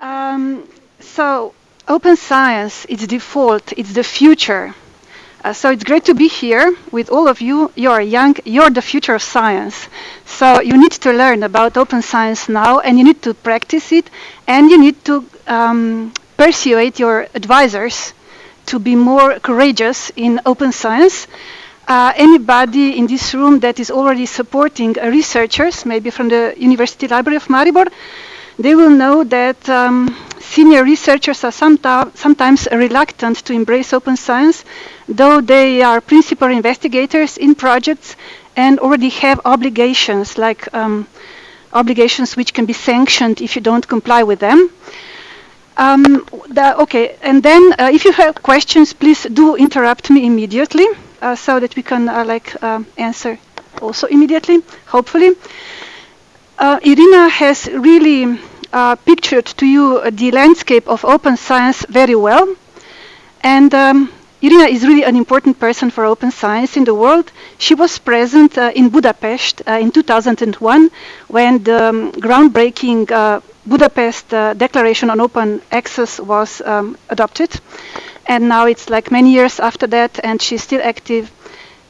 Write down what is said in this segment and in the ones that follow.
Um, so open science, it's default, it's the future. Uh, so it's great to be here with all of you. You're young, you're the future of science. So you need to learn about open science now and you need to practice it and you need to um, persuade your advisors to be more courageous in open science. Uh, anybody in this room that is already supporting researchers, maybe from the University Library of Maribor, they will know that um, senior researchers are sometimes reluctant to embrace open science, though they are principal investigators in projects and already have obligations, like um, obligations which can be sanctioned if you don't comply with them. Um, the, okay, and then uh, if you have questions, please do interrupt me immediately uh, so that we can uh, like um, answer also immediately, hopefully. Uh, Irina has really uh, pictured to you the landscape of open science very well. And um, Irina is really an important person for open science in the world. She was present uh, in Budapest uh, in 2001 when the um, groundbreaking uh, Budapest uh, Declaration on Open Access was um, adopted. And now it's like many years after that, and she's still active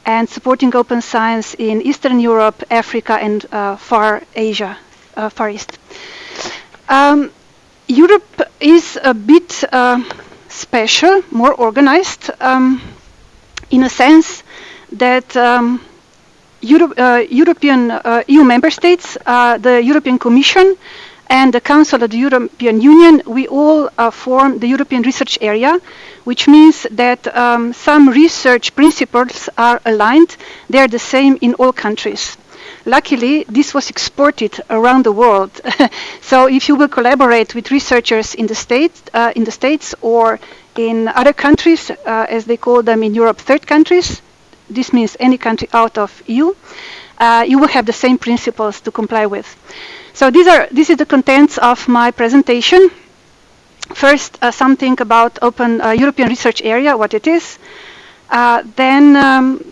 and supporting open science in Eastern Europe, Africa, and uh, Far Asia, uh, Far East. Um, Europe is a bit uh, special, more organized, um, in a sense that um, Euro uh, European uh, EU member states, the European Commission, and the Council of the European Union, we all uh, form the European Research Area, which means that um, some research principles are aligned. They are the same in all countries. Luckily, this was exported around the world. so if you will collaborate with researchers in the States, uh, in the States or in other countries, uh, as they call them in Europe, third countries, this means any country out of EU, uh, you will have the same principles to comply with. So these are, this is the contents of my presentation. First, uh, something about Open uh, European Research Area, what it is. Uh, then um,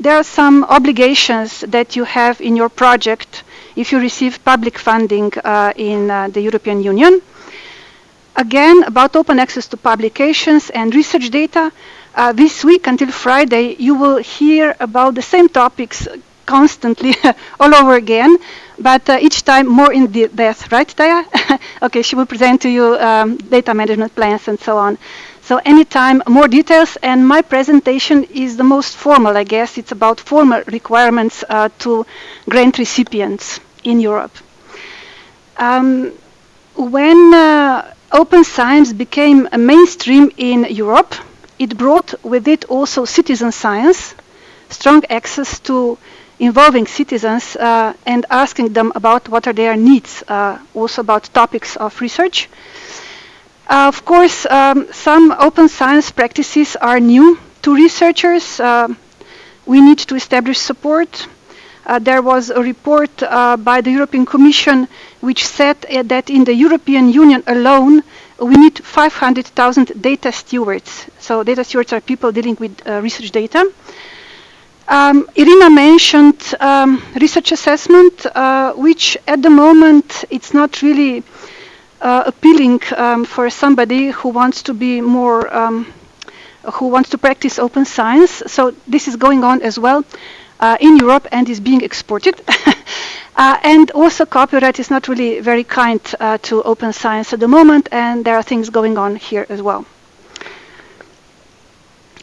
there are some obligations that you have in your project if you receive public funding uh, in uh, the European Union. Again, about open access to publications and research data, uh, this week until Friday, you will hear about the same topics constantly all over again, but uh, each time more in depth, right, Taya? okay, she will present to you um, data management plans and so on. So anytime more details and my presentation is the most formal, I guess. It's about formal requirements uh, to grant recipients in Europe. Um, when uh, open science became a mainstream in Europe, it brought with it also citizen science, strong access to involving citizens uh, and asking them about what are their needs, uh, also about topics of research. Uh, of course, um, some open science practices are new to researchers. Uh, we need to establish support. Uh, there was a report uh, by the European Commission which said uh, that in the European Union alone, we need 500,000 data stewards. So data stewards are people dealing with uh, research data. Um, Irina mentioned um, research assessment, which at the moment it's not really uh, appealing um, for somebody who wants to be more, um, who wants to practice open science. So this is going on as well uh, in Europe and is being exported. uh, and also copyright is not really very kind uh, to open science at the moment and there are things going on here as well.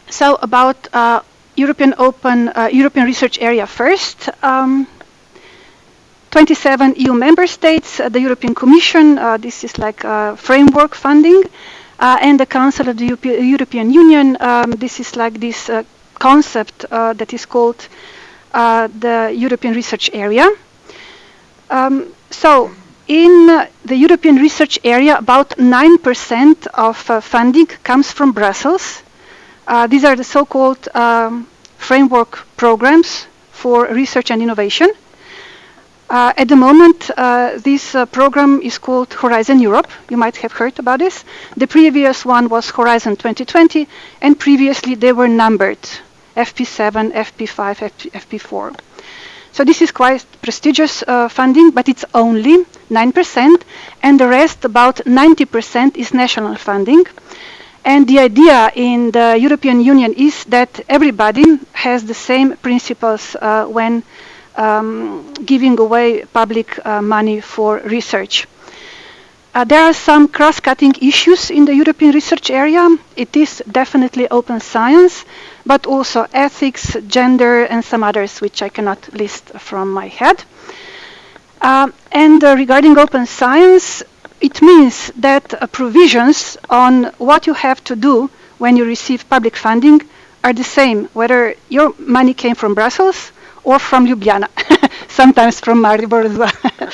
So about uh, European Open uh, European Research Area first. Um, 27 EU member states, uh, the European Commission, uh, this is like uh, framework funding, uh, and the Council of the Europe European Union, um, this is like this uh, concept uh, that is called the European Research Area. Um, so in the European Research Area, about 9% of funding comes from Brussels. these are the so-called um, framework programs for research and innovation. Uh, at the moment, uh, this uh, program is called Horizon Europe. You might have heard about this. The previous one was Horizon 2020, and previously they were numbered, FP7, FP5, FP, FP4. So this is quite prestigious uh, funding, but it's only 9%, and the rest, about 90%, is national funding. And the idea in the European Union is that everybody has the same principles uh, when um, giving away public uh, money for research. Uh, there are some cross-cutting issues in the European research area. It is definitely open science, but also ethics, gender, and some others which I cannot list from my head. Uh, and uh, regarding open science, it means that uh, provisions on what you have to do when you receive public funding are the same, whether your money came from Brussels or from Ljubljana, sometimes from Maribor as well.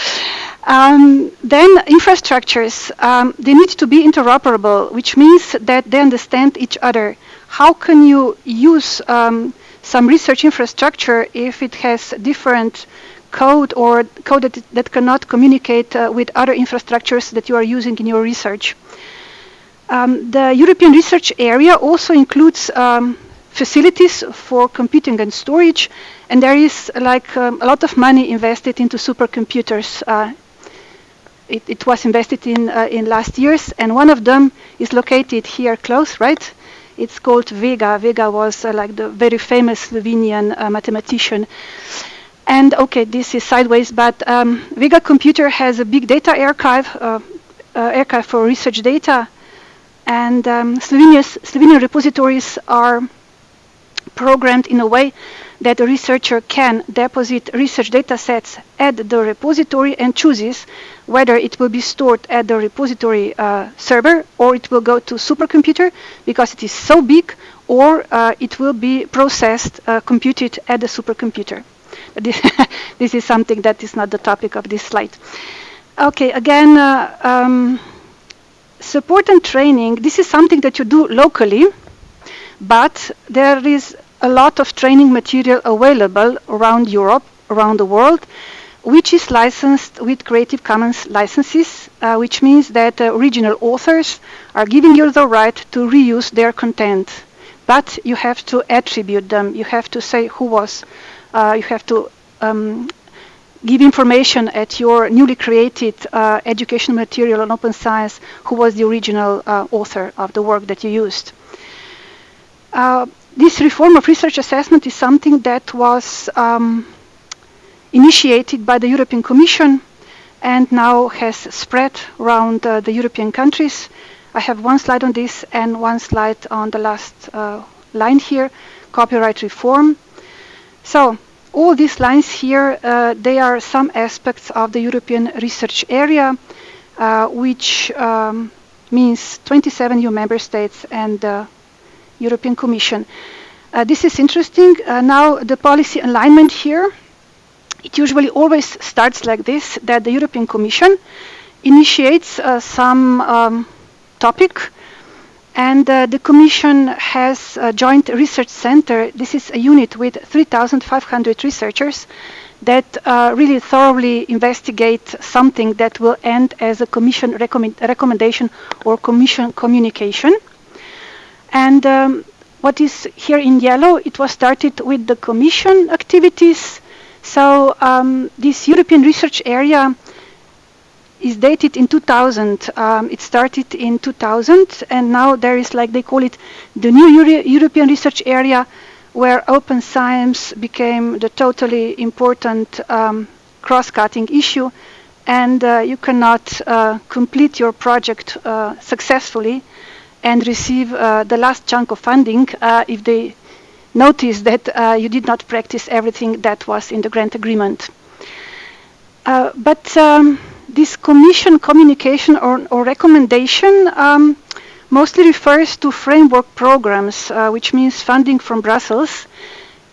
Um, then infrastructures, um, they need to be interoperable, which means that they understand each other. How can you use um, some research infrastructure if it has different code or code that, that cannot communicate uh, with other infrastructures that you are using in your research? Um, the European research area also includes um, facilities for computing and storage, and there is like um, a lot of money invested into supercomputers uh, it, it was invested in uh, in last years, and one of them is located here close, right? It's called Vega. Vega was uh, like the very famous Slovenian uh, mathematician. And okay, this is sideways, but um, Vega Computer has a big data archive, uh, uh, archive for research data, and um, Slovenian repositories are programmed in a way that a researcher can deposit research data sets at the repository and chooses whether it will be stored at the repository uh, server or it will go to supercomputer because it is so big or uh, it will be processed, uh, computed at the supercomputer. This, this, is something that is not the topic of this slide. Okay, again, uh, um, support and training, this is something that you do locally, but there is a lot of training material available around Europe, around the world, which is licensed with Creative Commons licenses, uh, which means that uh, original authors are giving you the right to reuse their content. But you have to attribute them. You have to say who was. Uh, you have to um, give information at your newly created uh, educational material on open science who was the original uh, author of the work that you used. Uh, this reform of research assessment is something that was um, initiated by the European Commission and now has spread around uh, the European countries. I have one slide on this and one slide on the last uh, line here, copyright reform. So all these lines here, uh, they are some aspects of the European research area, uh, which um, means 27 new member states and the European Commission. Uh, this is interesting. Uh, now the policy alignment here it usually always starts like this, that the European Commission initiates uh, some um, topic and uh, the Commission has a joint research center. This is a unit with 3,500 researchers that uh, really thoroughly investigate something that will end as a Commission recommend recommendation or Commission communication. And um, what is here in yellow, it was started with the Commission activities so um, this European research area is dated in 2000. Um, it started in 2000, and now there is, like they call it, the new Euro European research area, where open science became the totally important um, cross-cutting issue, and uh, you cannot uh, complete your project uh, successfully and receive uh, the last chunk of funding uh, if they notice that uh, you did not practice everything that was in the grant agreement. Uh, but um, this commission communication or, or recommendation um, mostly refers to framework programs, uh, which means funding from Brussels.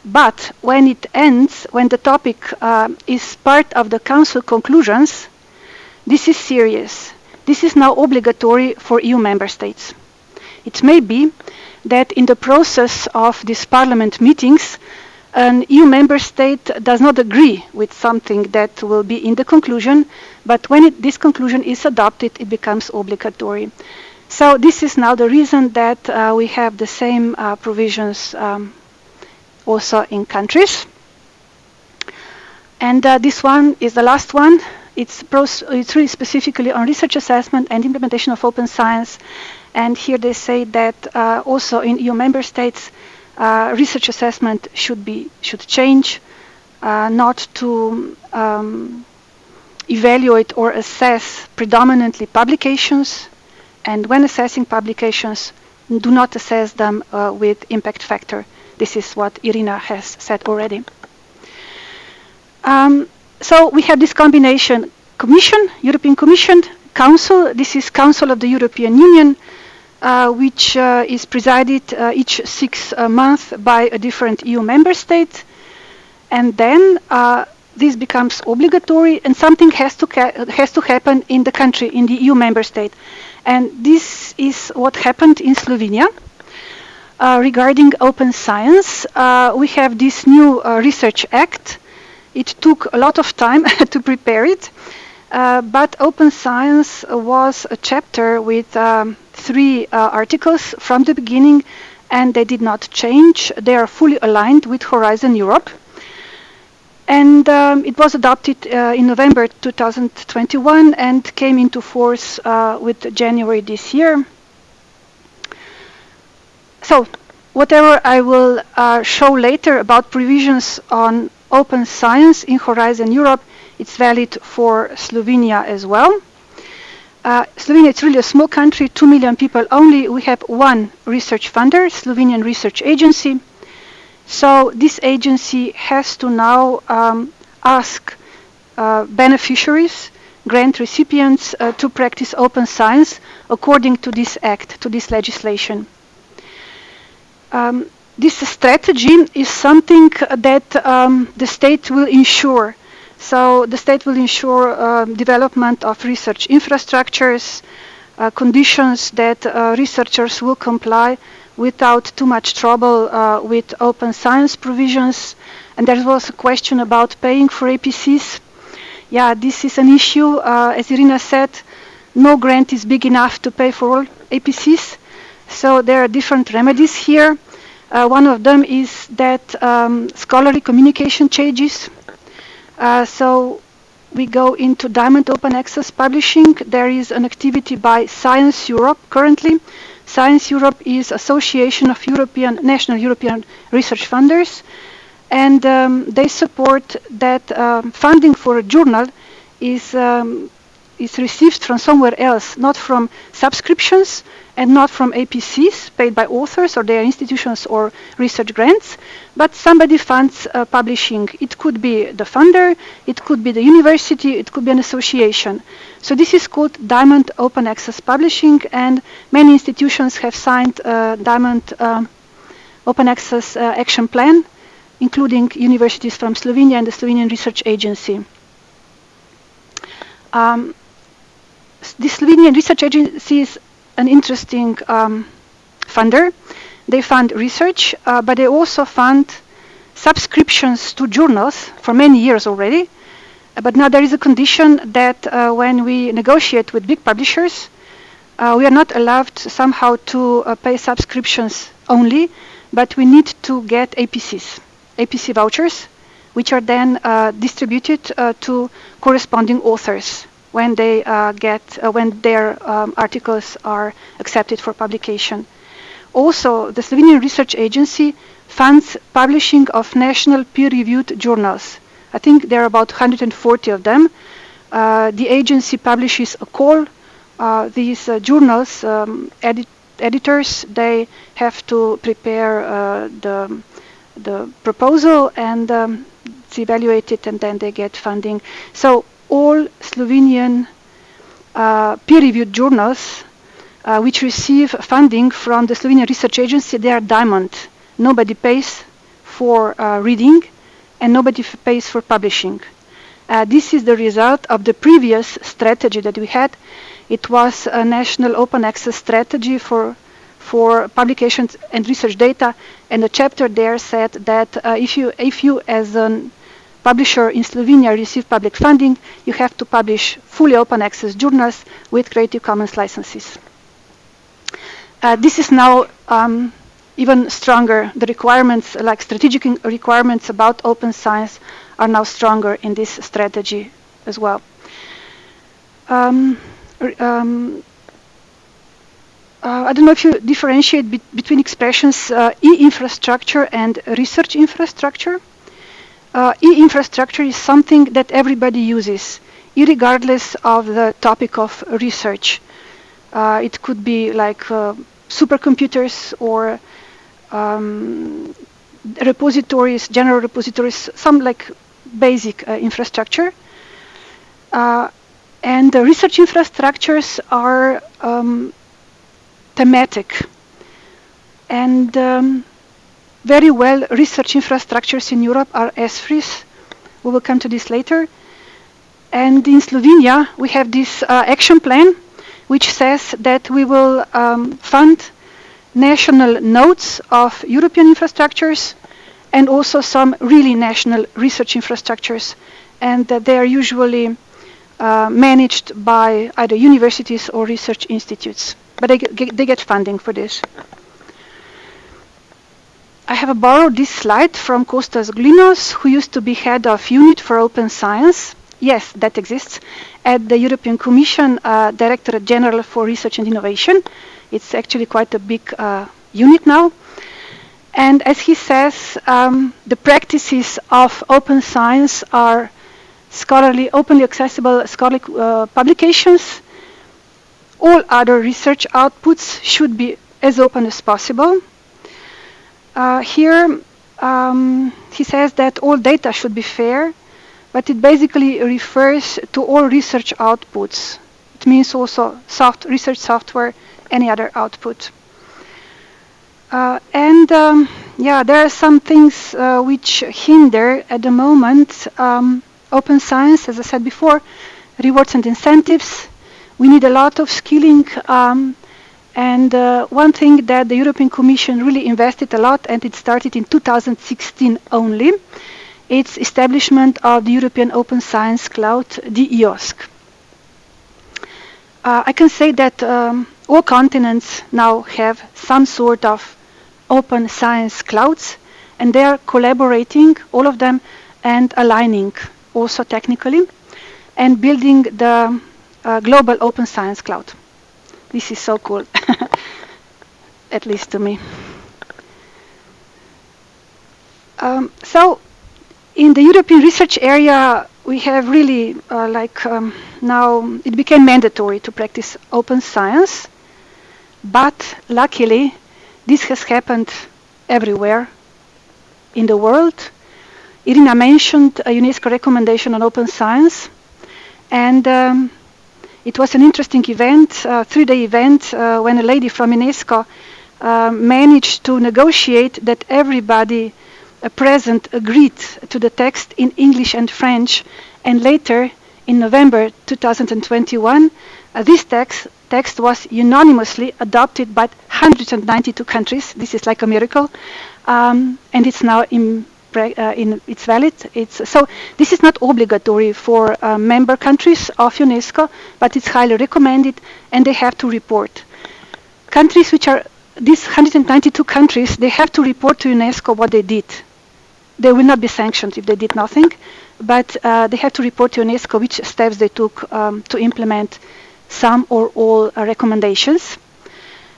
But when it ends, when the topic uh, is part of the council conclusions, this is serious. This is now obligatory for EU member states. It may be that in the process of these parliament meetings, an EU member state does not agree with something that will be in the conclusion, but when it, this conclusion is adopted, it becomes obligatory. So this is now the reason that uh, we have the same uh, provisions um, also in countries. And uh, this one is the last one. It's, it's really specifically on research assessment and implementation of open science. And here they say that uh, also in EU member states, uh, research assessment should be should change, uh, not to um, evaluate or assess predominantly publications, and when assessing publications, do not assess them uh, with impact factor. This is what Irina has said already. Um, so we have this combination Commission, European Commission, Council, this is Council of the European Union, uh, which uh, is presided uh, each six uh, months by a different EU member state. And then uh, this becomes obligatory and something has to, has to happen in the country, in the EU member state. And this is what happened in Slovenia. Regarding open science, we have this new Research Act. It took a lot of time to prepare it, but open science was a chapter with um, three uh, articles from the beginning, and they did not change. They are fully aligned with Horizon Europe. And um, it was adopted uh, in November 2021 and came into force uh, with January this year. So, whatever I will uh, show later about provisions on open science in Horizon Europe, it's valid for Slovenia as well. Uh, Slovenia is really a small country, 2 million people only. We have one research funder, Slovenian Research Agency. So this agency has to now um, ask uh, beneficiaries, grant recipients uh, to practice open science according to this act, to this legislation. Um, this strategy is something that um, the state will ensure. So the state will ensure uh, development of research infrastructures, uh, conditions that uh, researchers will comply without too much trouble uh, with open science provisions. And there was a question about paying for APCs. Yeah, this is an issue. Uh, as Irina said, no grant is big enough to pay for all APCs. So there are different remedies here. Uh, one of them is that um, scholarly communication changes. Uh, so we go into Diamond Open Access Publishing. There is an activity by Science Europe currently. Science Europe is Association of European National European Research Funders, and um, they support that um, funding for a journal is um, is received from somewhere else, not from subscriptions and not from APCs paid by authors or their institutions or research grants, but somebody funds uh, publishing. It could be the funder, it could be the university, it could be an association. So this is called Diamond Open Access Publishing, and many institutions have signed uh, Diamond uh, Open Access uh, Action Plan, including universities from Slovenia and the Slovenian Research Agency. Um, the Slovenian Research Agency is an interesting um, funder. They fund research, uh, but they also fund subscriptions to journals for many years already but now there is a condition that uh, when we negotiate with big publishers, uh, we are not allowed somehow to uh, pay subscriptions only, but we need to get APCs, APC vouchers, which are then uh, distributed uh, to corresponding authors when they uh, get when their um, articles are accepted for publication. Also, the Slovenian Research Agency funds publishing of national peer-reviewed journals I think there are about 140 of them. Uh, the agency publishes a call. Uh, these uh, journals, um, edit editors, they have to prepare uh, the, the proposal and um, it's evaluated and then they get funding. So all Slovenian uh, peer-reviewed journals uh, which receive funding from the Slovenian Research Agency, they are diamond. Nobody pays for reading and nobody pays for publishing. Uh, this is the result of the previous strategy that we had. It was a national open access strategy for for publications and research data, and the chapter there said that uh, if you if you as a publisher in Slovenia receive public funding, you have to publish fully open access journals with Creative Commons licenses. Uh, this is now um, even stronger. The requirements, like strategic requirements about open science, are now stronger in this strategy as well. Um, um, uh, I don't know if you differentiate be between expressions uh, e-infrastructure and research infrastructure. Uh, e-infrastructure is something that everybody uses, regardless of the topic of research. Uh, it could be like uh, supercomputers or um, repositories, general repositories, some like basic uh, infrastructure. and the research infrastructures are um, thematic and um, very well research infrastructures in Europe are ESFRIs. We will come to this later. And in Slovenia, we have this uh, action plan which says that we will um, fund national nodes of European infrastructures and also some really national research infrastructures and that they are usually uh, managed by either universities or research institutes but they get, they get funding for this. I have borrowed this slide from Kostas Glinos, who used to be head of unit for open science. Yes, that exists at the European Commission, uh, Directorate General for Research and Innovation. It's actually quite a big uh, unit now. And as he says, um, the practices of open science are scholarly, openly accessible scholarly uh, publications all other research outputs should be as open as possible. Uh, here um, he says that all data should be fair, but it basically refers to all research outputs. It means also soft research software, any other output. Uh, and um, yeah, there are some things uh, which hinder at the moment um, open science, as I said before, rewards and incentives, we need a lot of skilling um, and uh, one thing that the European Commission really invested a lot and it started in 2016 only, it's establishment of the European Open Science Cloud, the EOSC. Uh, I can say that um, all continents now have some sort of open science clouds and they are collaborating, all of them, and aligning also technically and building the uh, global open science cloud. This is so cool, at least to me. Um, so in the European research area, we have really uh, like um, now it became mandatory to practice open science, but luckily this has happened everywhere in the world. Irina mentioned a UNESCO recommendation on open science, and um, it was an interesting event, a three-day event, uh, when a lady from UNESCO uh, managed to negotiate that everybody present agreed to the text in English and French, and later, in November 2021, uh, this text, text was unanimously adopted by 192 countries. This is like a miracle, um, and it's now in uh, in, it's valid. It's, so this is not obligatory for uh, member countries of UNESCO, but it's highly recommended, and they have to report. Countries which are these 192 countries, they have to report to UNESCO what they did. They will not be sanctioned if they did nothing, but uh, they have to report to UNESCO which steps they took um, to implement some or all uh, recommendations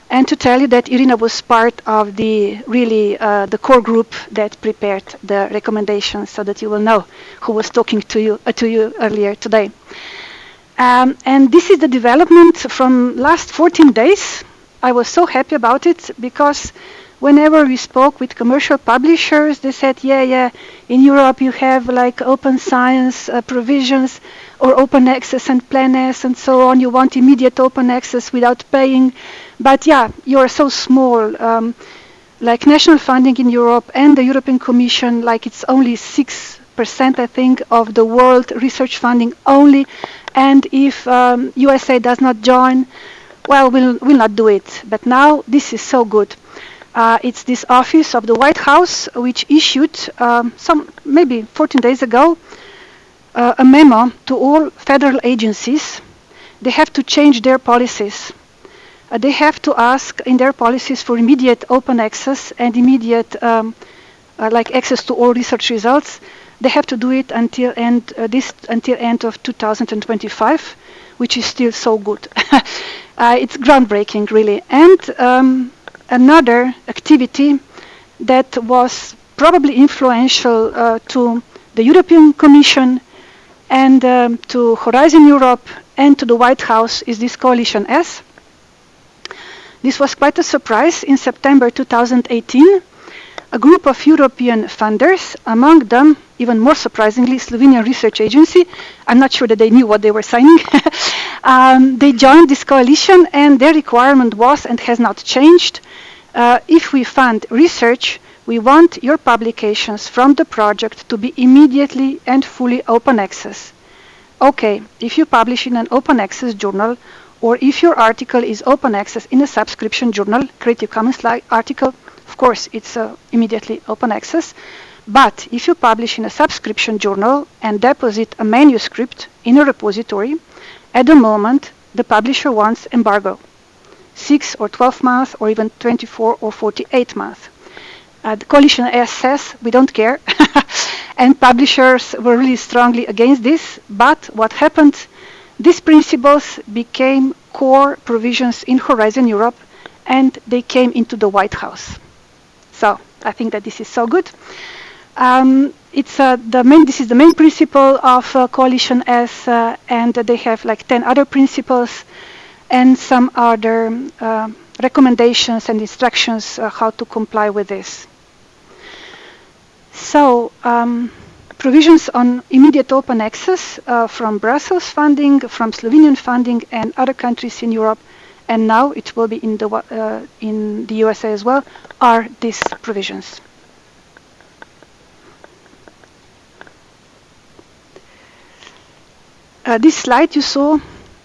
and to tell you that Irina was part of the really uh, the core group that prepared the recommendations so that you will know who was talking to you uh, to you earlier today. Um, and this is the development from last 14 days. I was so happy about it because whenever we spoke with commercial publishers, they said, yeah, yeah, in Europe you have like open science uh, provisions or open access and Plan S and so on. You want immediate open access without paying. But yeah, you're so small. Um, like national funding in Europe and the European Commission, like it's only 6%, I think, of the world research funding only. And if um, USA does not join, well, we'll, we'll not do it. But now this is so good. Uh, it's this office of the White House which issued um, some maybe 14 days ago uh, a memo to all federal agencies. They have to change their policies uh, they have to ask in their policies for immediate open access and immediate um, uh, like access to all research results. They have to do it until end uh, this until end of 2025, which is still so good. Uh, it's groundbreaking, really. And um, another activity that was probably influential uh, to the European Commission and um, to Horizon Europe and to the White House is this Coalition S. This was quite a surprise in September 2018. A group of European funders, among them, even more surprisingly, Slovenian Research Agency, I'm not sure that they knew what they were signing, um, they joined this coalition and their requirement was and has not changed. Uh, if we fund research, we want your publications from the project to be immediately and fully open access. Okay, if you publish in an open access journal, or if your article is open access in a subscription journal, Creative Commons article, of course, it's uh, immediately open access. But if you publish in a subscription journal and deposit a manuscript in a repository, at the moment, the publisher wants embargo. 6 or 12 months or even 24 or 48 months. Uh, the coalition says we don't care and publishers were really strongly against this but what happened these principles became core provisions in Horizon Europe and they came into the White House. So I think that this is so good. Um, it's uh, the main. This is the main principle of uh, Coalition S, uh, and they have like 10 other principles and some other uh, recommendations and instructions uh, how to comply with this. So. Um, provisions on immediate open access uh, from Brussels funding, from Slovenian funding, and other countries in Europe, and now it will be in the, uh, in the USA as well, are these provisions. Uh, this slide you saw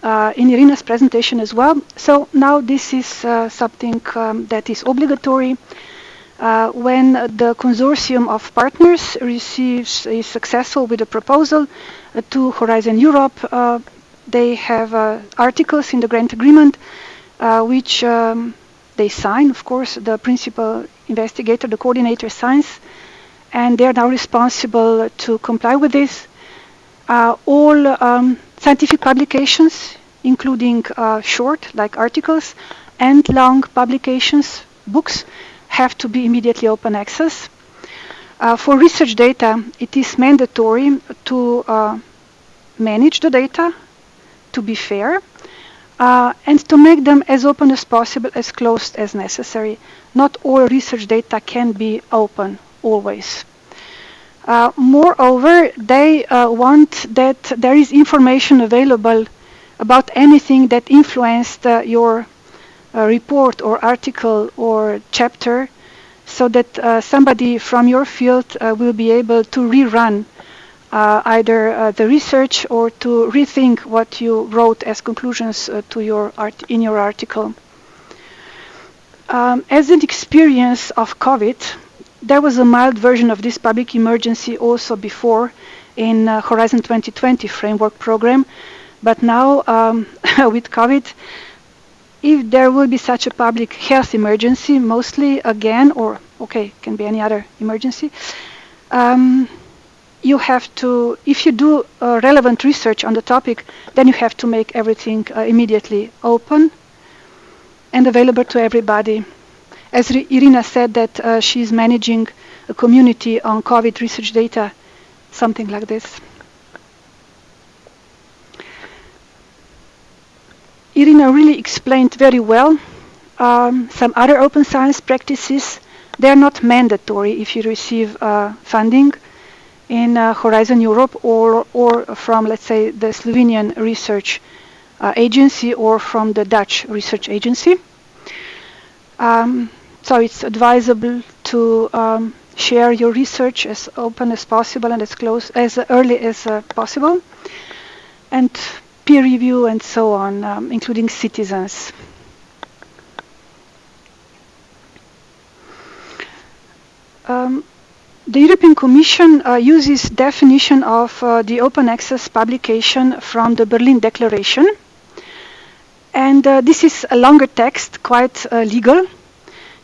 uh, in Irina's presentation as well. So now this is uh, something um, that is obligatory. Uh, when the consortium of partners receives is successful with a proposal uh, to Horizon Europe, uh, they have articles in the grant agreement which um, they sign, of course, the principal investigator, the coordinator signs, and they are now responsible to comply with this. Uh, all um, scientific publications, including uh, short, like articles, and long publications, books, have to be immediately open access. Uh, for research data, it is mandatory to uh, manage the data, to be fair, uh, and to make them as open as possible, as closed as necessary. Not all research data can be open always. Uh, moreover, they uh, want that there is information available about anything that influenced uh, your uh, report or article or chapter so that uh, somebody from your field will be able to rerun either the research or to rethink what you wrote as conclusions to your art in your article. Um, as an experience of COVID, there was a mild version of this public emergency also before in uh, Horizon 2020 framework program. But now um, with COVID, if there will be such a public health emergency, mostly again, or okay, can be any other emergency, um, you have to, if you do uh, relevant research on the topic, then you have to make everything uh, immediately open and available to everybody as Irina said that uh, she's managing a community on COVID research data, something like this. Irina really explained very well um, some other open science practices. They're not mandatory if you receive uh, funding in uh, Horizon Europe or, or from, let's say, the Slovenian Research uh, Agency or from the Dutch Research Agency. Um, so it's advisable to um, share your research as open as possible and as close as early as uh, possible, and peer review and so on, um, including citizens. Um, the European Commission uh, uses definition of uh, the open access publication from the Berlin Declaration And uh, this is a longer text, quite uh, legal.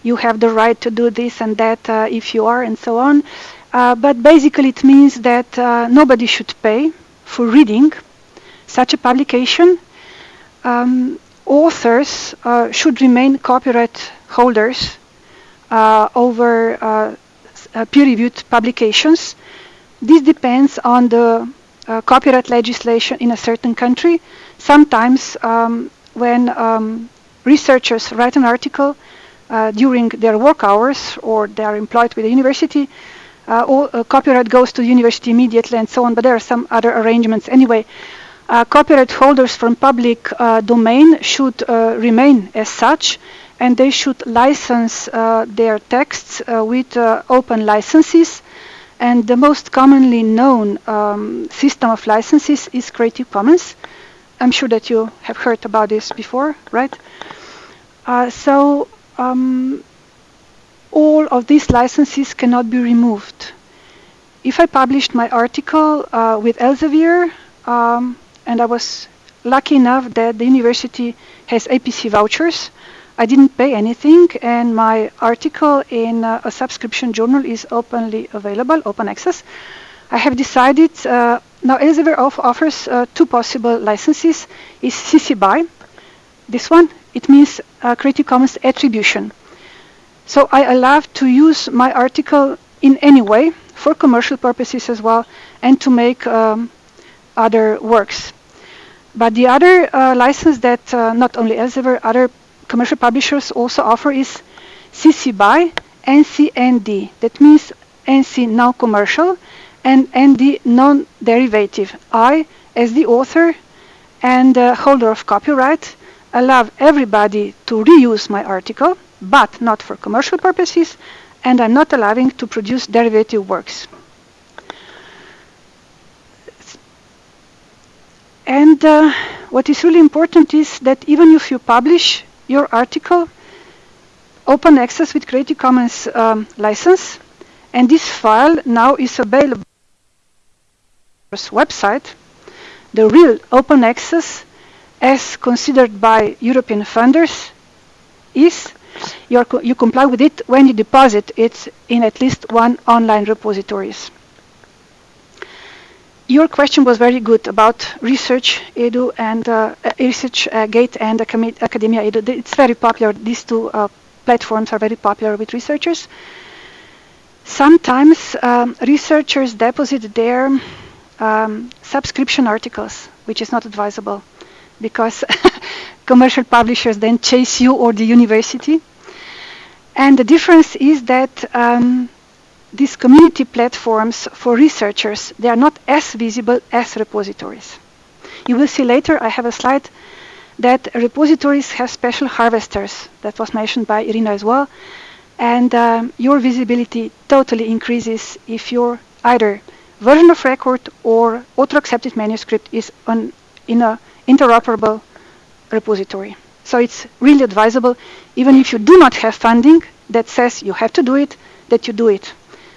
You have the right to do this and that uh, if you are and so on. Uh, but basically it means that nobody should pay for reading such a publication. Um, authors should remain copyright holders over peer-reviewed publications. This depends on the copyright legislation in a certain country. Sometimes um, when um, researchers write an article uh, during their work hours or they are employed with the university, uh, all, uh, copyright goes to the university immediately and so on, but there are some other arrangements anyway. Uh, copyright holders from public uh, domain should uh, remain as such and they should license their texts with open licenses and the most commonly known um, system of licenses is Creative Commons. I'm sure that you have heard about this before, right? Uh, so um, all of these licenses cannot be removed. If I published my article uh, with Elsevier, um, and I was lucky enough that the university has APC vouchers, I didn't pay anything, and my article in uh, a subscription journal is openly available, open access. I have decided uh, now Elsevier offers uh, two possible licenses. Is CC BY. This one, it means uh, Creative Commons attribution. So I allow to use my article in any way for commercial purposes as well and to make um, other works. But the other uh, license that uh, not only Elsevier, other commercial publishers also offer is CC BY NC-ND. That means NC now commercial and, ND non-derivative. I, as the author and uh, holder of copyright, allow everybody to reuse my article, but not for commercial purposes, and I'm not allowing to produce derivative works. And uh, what is really important is that even if you publish your article, open access with Creative Commons um, license, and this file now is available website, the real open access as considered by European funders is you comply with it when you deposit it in at least one online repositories. Your question was very good about research edu and uh, research uh, gate and academia edu. It's very popular. These two uh, platforms are very popular with researchers. Sometimes um, researchers deposit their um, subscription articles, which is not advisable because commercial publishers then chase you or the university. And the difference is that um, these community platforms for researchers, they are not as visible as repositories. You will see later, I have a slide that repositories have special harvesters. That was mentioned by Irina as well. And um, your visibility totally increases if you're either version of record or author-accepted manuscript is on, in an interoperable repository. So it's really advisable, even if you do not have funding that says you have to do it, that you do it.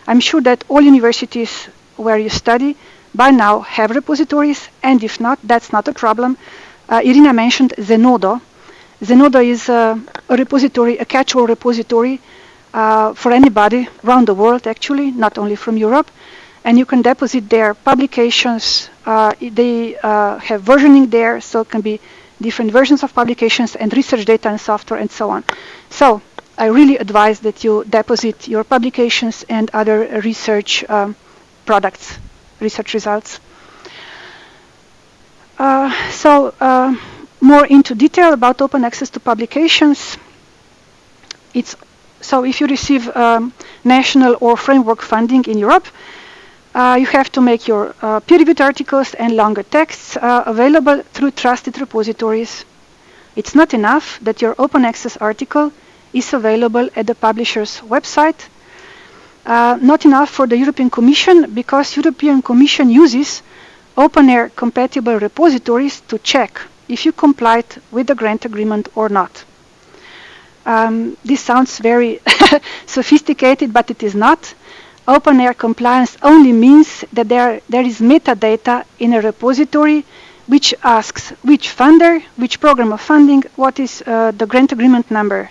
I'm sure that all universities where you study by now have repositories, and if not, that's not a problem. Uh, Irina mentioned Zenodo. Zenodo is uh, a repository, a catch-all repository uh, for anybody around the world, actually, not only from Europe and you can deposit their publications. Uh, they uh, have versioning there, so it can be different versions of publications and research data and software and so on. So I really advise that you deposit your publications and other research um, products, research results. Uh, so uh, more into detail about open access to publications. It's so if you receive um, national or framework funding in Europe, uh, you have to make your uh, peer-reviewed articles and longer texts uh, available through trusted repositories. It's not enough that your open access article is available at the publisher's website. Uh, not enough for the European Commission because European Commission uses OpenAIRE compatible repositories to check if you complied with the grant agreement or not. Um, this sounds very sophisticated, but it is not. OpenAIRE compliance only means that there, there is metadata in a repository which asks which funder, which program of funding, what is uh, the grant agreement number.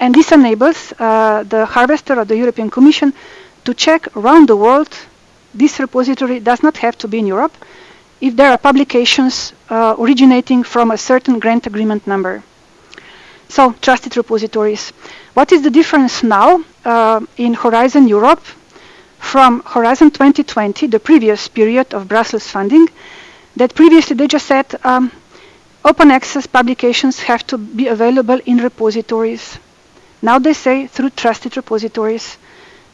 And this enables uh, the harvester of the European Commission to check around the world. This repository does not have to be in Europe if there are publications uh, originating from a certain grant agreement number. So, trusted repositories. What is the difference now uh, in Horizon Europe from Horizon 2020, the previous period of Brussels funding, that previously they just said um, open access publications have to be available in repositories. Now they say through trusted repositories.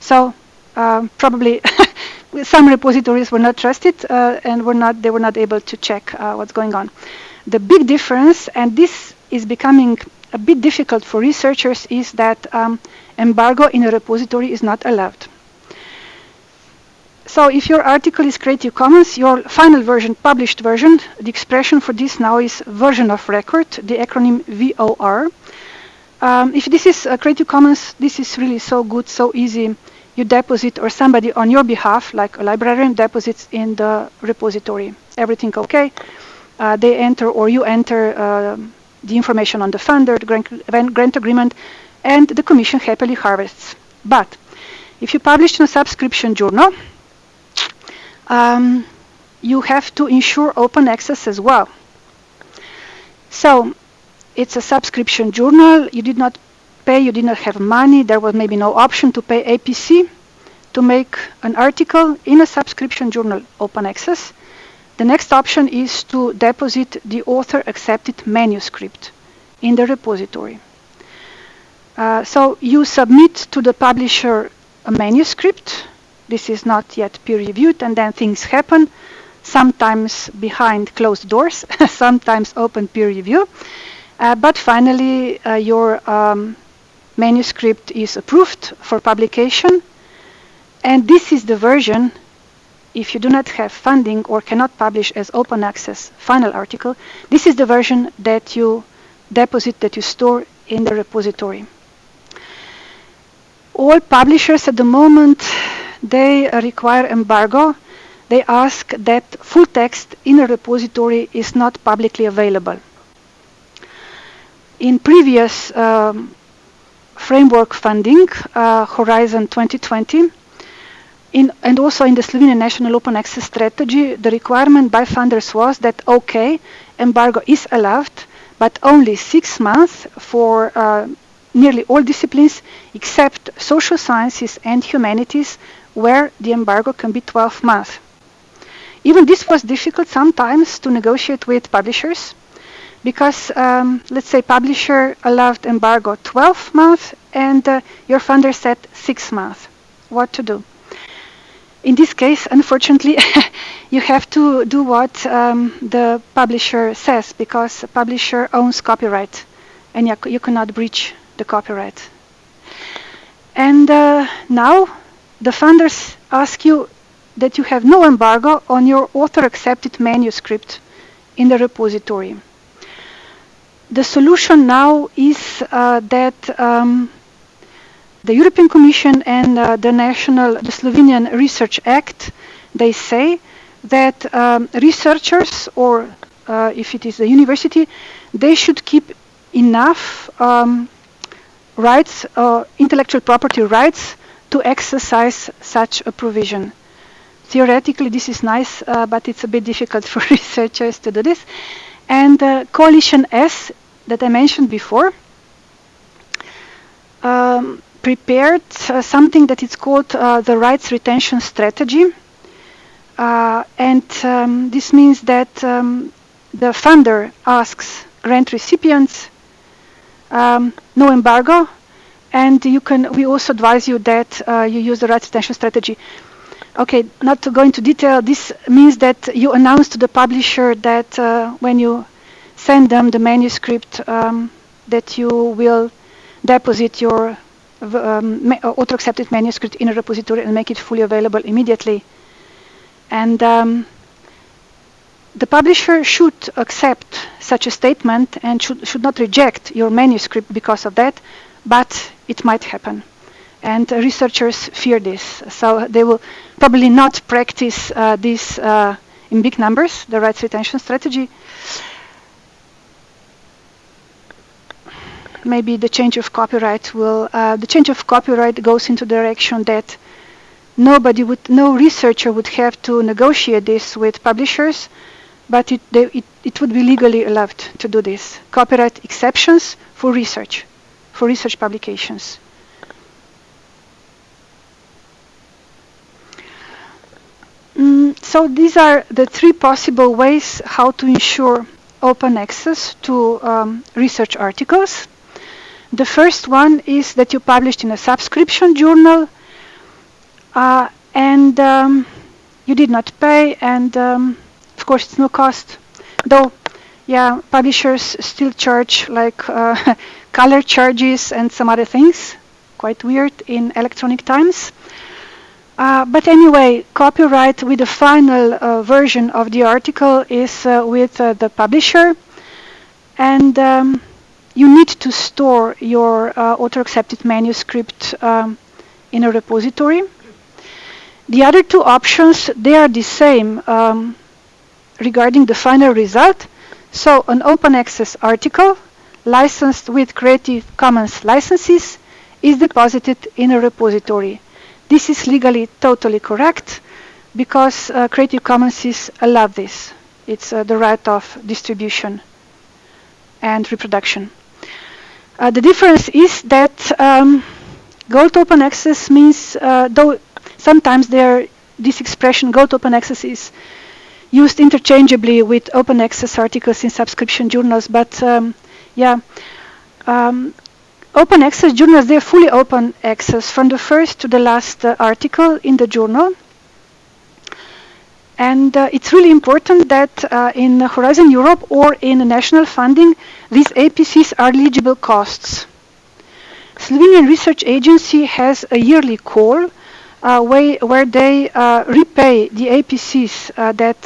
So uh, probably some repositories were not trusted uh, and were not, they were not able to check uh, what's going on. The big difference, and this is becoming a bit difficult for researchers, is that um, embargo in a repository is not allowed. So if your article is Creative Commons, your final version, published version, the expression for this now is version of record, the acronym VOR. Um, if this is Creative Commons, this is really so good, so easy. You deposit or somebody on your behalf, like a librarian, deposits in the repository. Everything okay. Uh, they enter or you enter uh, the information on the funder, the grant, grant agreement, and the commission happily harvests. But if you publish in a subscription journal, um, you have to ensure open access as well. So it's a subscription journal. You did not pay, you did not have money. There was maybe no option to pay APC to make an article in a subscription journal open access. The next option is to deposit the author accepted manuscript in the repository. Uh, so you submit to the publisher a manuscript this is not yet peer reviewed and then things happen sometimes behind closed doors sometimes open peer review uh, but finally uh, your um, manuscript is approved for publication and this is the version if you do not have funding or cannot publish as open access final article this is the version that you deposit that you store in the repository all publishers at the moment they require embargo. They ask that full text in a repository is not publicly available. In previous um, framework funding, uh, Horizon 2020, in, and also in the Slovenian National Open Access Strategy, the requirement by funders was that, okay, embargo is allowed, but only six months for uh, nearly all disciplines except social sciences and humanities where the embargo can be 12 months. Even this was difficult sometimes to negotiate with publishers because um, let's say publisher allowed embargo 12 months and uh, your funder said 6 months. What to do? In this case, unfortunately, you have to do what um, the publisher says because publisher owns copyright and you, you cannot breach the copyright. And uh, now the funders ask you that you have no embargo on your author-accepted manuscript in the repository. The solution now is uh, that um, the European Commission and uh, the national, the Slovenian Research Act, they say that um, researchers or uh, if it is a university, they should keep enough um, rights, uh, intellectual property rights to exercise such a provision. Theoretically, this is nice, uh, but it's a bit difficult for researchers to do this. And uh, Coalition S, that I mentioned before, um, prepared uh, something that is called uh, the rights retention strategy. Uh, and um, this means that um, the funder asks grant recipients um, no embargo, and you can, we also advise you that uh, you use the rights retention strategy. Okay, not to go into detail, this means that you announce to the publisher that uh, when you send them the manuscript um, that you will deposit your um, author-accepted manuscript in a repository and make it fully available immediately. And um, the publisher should accept such a statement and should, should not reject your manuscript because of that, but it might happen. And uh, researchers fear this, so they will probably not practice uh, this uh, in big numbers, the rights retention strategy. Maybe the change of copyright will, uh, the change of copyright goes into the direction that nobody would, no researcher would have to negotiate this with publishers, but it, they, it, it would be legally allowed to do this. Copyright exceptions for research, for research publications. Mm, so these are the three possible ways how to ensure open access to um, research articles. The first one is that you published in a subscription journal uh, and um, you did not pay and um, of course it's no cost. Though yeah publishers still charge like uh, color charges and some other things. Quite weird in electronic times. Uh, but anyway, copyright with the final uh, version of the article is uh, with uh, the publisher, and um, you need to store your uh, author-accepted manuscript um, in a repository. The other two options, they are the same um, regarding the final result. So an open access article licensed with Creative Commons licenses is deposited in a repository. This is legally totally correct because uh, Creative Commons allow this. It's uh, the right of distribution and reproduction. Uh, the difference is that um, gold open access means, uh, though sometimes this expression gold open access is used interchangeably with open access articles in subscription journals, but um, yeah, um, Open access journals, they're fully open access from the first to the last uh, article in the journal. And uh, it's really important that uh, in Horizon Europe or in national funding, these APCs are eligible costs. Slovenian Research Agency has a yearly call uh, way, where they uh, repay the APCs uh, that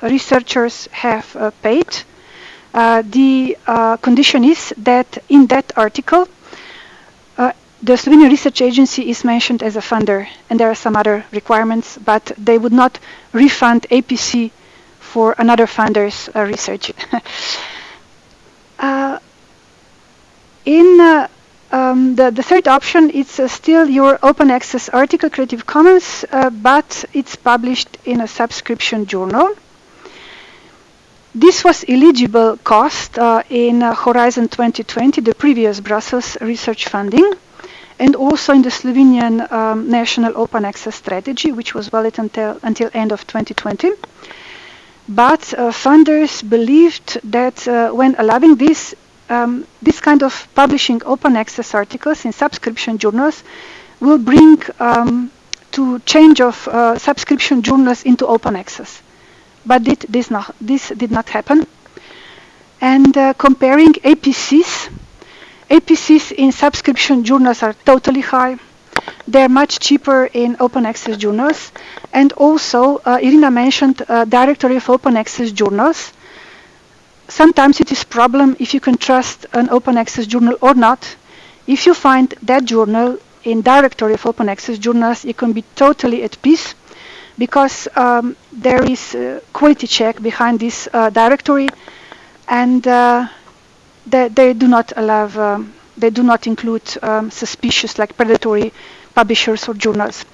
researchers have paid. the condition is that in that article, the Slovenian Research Agency is mentioned as a funder, and there are some other requirements, but they would not refund APC for another funder's uh, research. uh, in uh, um, the, the, third option, it's uh, still your open access article, Creative Commons, uh, but it's published in a subscription journal. This was eligible cost uh, in Horizon 2020, the previous Brussels research funding and also in the Slovenian um, National Open Access Strategy, which was valid until, until end of 2020. But uh, funders believed that uh, when allowing this, um, this kind of publishing open access articles in subscription journals will bring um, to change of uh, subscription journals into open access. But did this, not, this did not happen. And uh, comparing APCs APCs in subscription journals are totally high. They're much cheaper in open access journals. And also, uh, Irina mentioned uh, directory of open access journals. Sometimes it is problem if you can trust an open access journal or not. If you find that journal in directory of open access journals, you can be totally at peace because um, there is a quality check behind this uh, directory and uh, they, they do not allow, um, they do not include um, suspicious like predatory publishers or journals.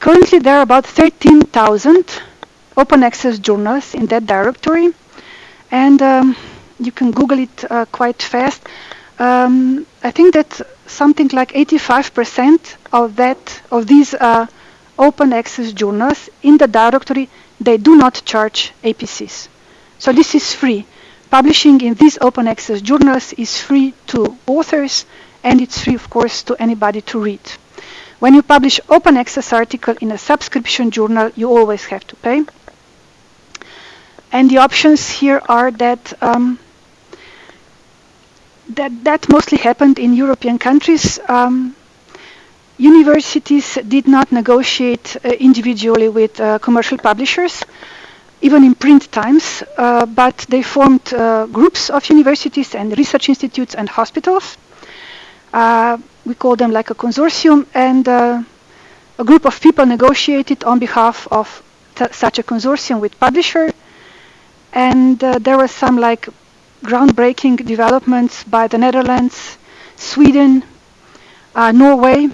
Currently there are about 13,000 open access journals in that directory and um, you can Google it uh, quite fast. Um, I think that something like 85% of that of these uh, open access journals in the directory they do not charge APCs. So this is free. Publishing in these open access journals is free to authors and it's free, of course, to anybody to read. When you publish open access article in a subscription journal, you always have to pay. And the options here are that um, that, that mostly happened in European countries. Um, universities did not negotiate uh, individually with uh, commercial publishers even in print times, uh, but they formed uh, groups of universities and research institutes and hospitals. Uh, we call them like a consortium, and uh, a group of people negotiated on behalf of such a consortium with publisher. And uh, there were some like groundbreaking developments by the Netherlands, Sweden, uh, Norway.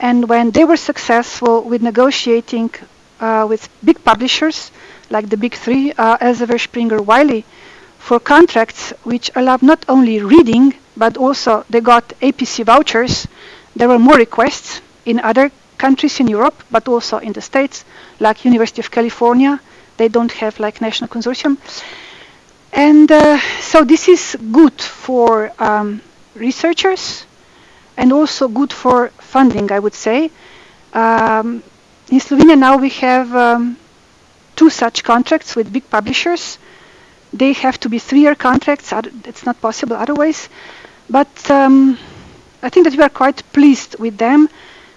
And when they were successful with negotiating with big publishers, like the big three, uh, Elsevier, Springer, Wiley, for contracts which allowed not only reading, but also they got APC vouchers. There were more requests in other countries in Europe, but also in the States, like University of California. They don't have like national consortium. And uh, so this is good for um, researchers and also good for funding, I would say. Um, in Slovenia now we have um, two such contracts with big publishers. They have to be three-year contracts. It's not possible otherwise. But um, I think that we are quite pleased with them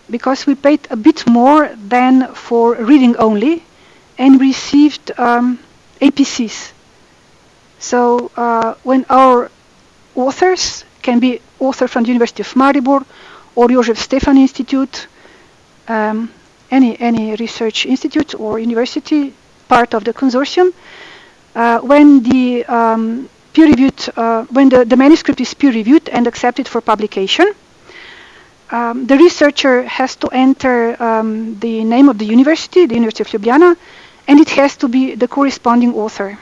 because we paid a bit more than for reading only and received um, APCs. So uh, when our authors can be author from the University of Maribor or Josef Stefan Institute, um, any, any research institute or university part of the consortium, uh, when the um, peer-reviewed, uh, when the, the manuscript is peer-reviewed and accepted for publication, um, the researcher has to enter um, the name of the university, the University of Ljubljana, and it has to be the corresponding author.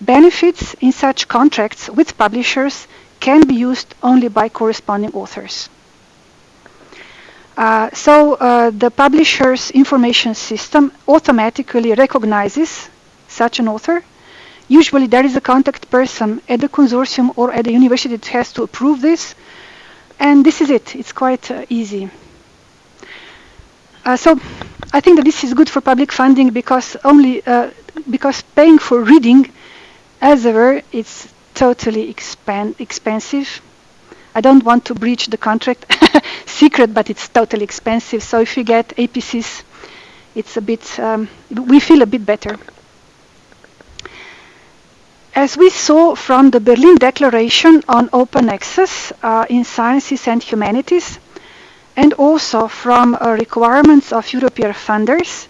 Benefits in such contracts with publishers can be used only by corresponding authors. Uh, so uh, the publisher's information system automatically recognizes such an author. Usually there is a contact person at the consortium or at the university that has to approve this. And this is it. It's quite uh, easy. Uh, so I think that this is good for public funding because only uh, because paying for reading as ever it's totally expensive I don't want to breach the contract secret, but it's totally expensive. So if you get APCs, it's a bit, um, we feel a bit better. As we saw from the Berlin Declaration on Open Access uh, in Sciences and Humanities, and also from uh, requirements of European funders,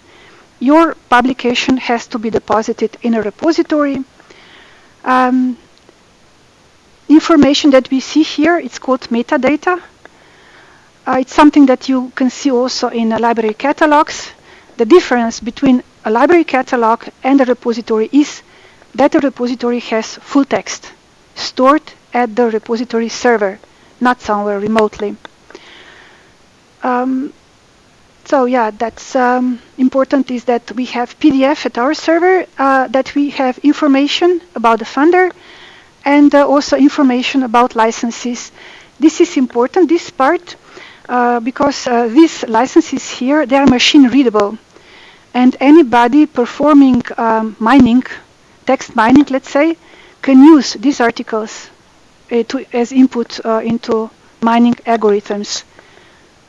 your publication has to be deposited in a repository. Um, information that we see here, it's called metadata. Uh, it's something that you can see also in uh, library catalogs. The difference between a library catalog and a repository is that the repository has full text stored at the repository server, not somewhere remotely. Um, so yeah, that's um, important is that we have PDF at our server, uh, that we have information about the funder, and uh, also information about licenses. This is important, this part, uh, because uh, these licenses here, they are machine readable. And anybody performing um, mining, text mining, let's say, can use these articles to, as input into mining algorithms.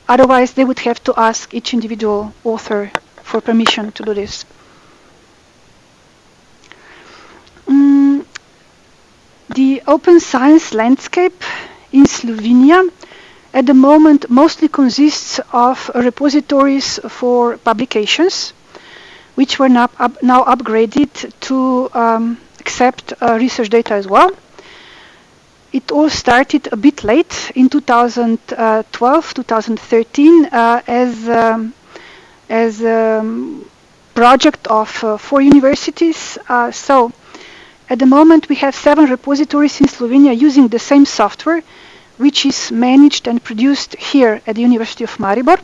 Otherwise, they would have to ask each individual author for permission to do this. The open science landscape in Slovenia at the moment mostly consists of repositories for publications, which were now, up, now upgraded to um, accept uh, research data as well. It all started a bit late in 2012, 2013 uh, as um, as a um, project of uh, four universities. Uh, so at the moment, we have seven repositories in Slovenia using the same software, which is managed and produced here at the University of Maribor.